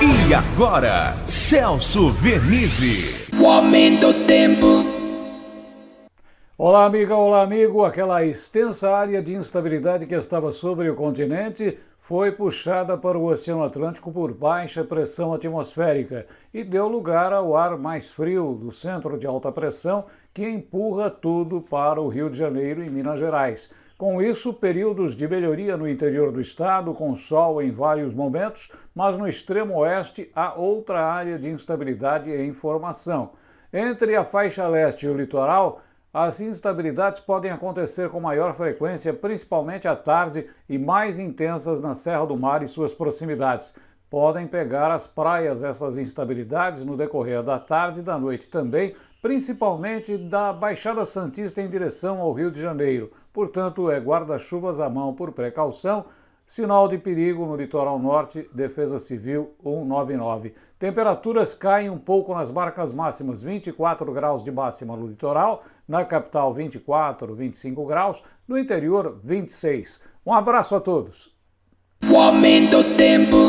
E agora, Celso Vernizzi. O aumento do tempo. Olá, amiga, olá, amigo. Aquela extensa área de instabilidade que estava sobre o continente foi puxada para o Oceano Atlântico por baixa pressão atmosférica e deu lugar ao ar mais frio do centro de alta pressão que empurra tudo para o Rio de Janeiro e Minas Gerais. Com isso, períodos de melhoria no interior do estado, com sol em vários momentos, mas no extremo oeste há outra área de instabilidade em formação. Entre a faixa leste e o litoral, as instabilidades podem acontecer com maior frequência, principalmente à tarde e mais intensas na Serra do Mar e suas proximidades. Podem pegar as praias essas instabilidades no decorrer da tarde e da noite também, principalmente da Baixada Santista em direção ao Rio de Janeiro. Portanto, é guarda-chuvas à mão por precaução, Sinal de perigo no litoral norte, Defesa Civil 199. Temperaturas caem um pouco nas marcas máximas, 24 graus de máxima no litoral, na capital 24, 25 graus, no interior 26. Um abraço a todos. O aumento tempo.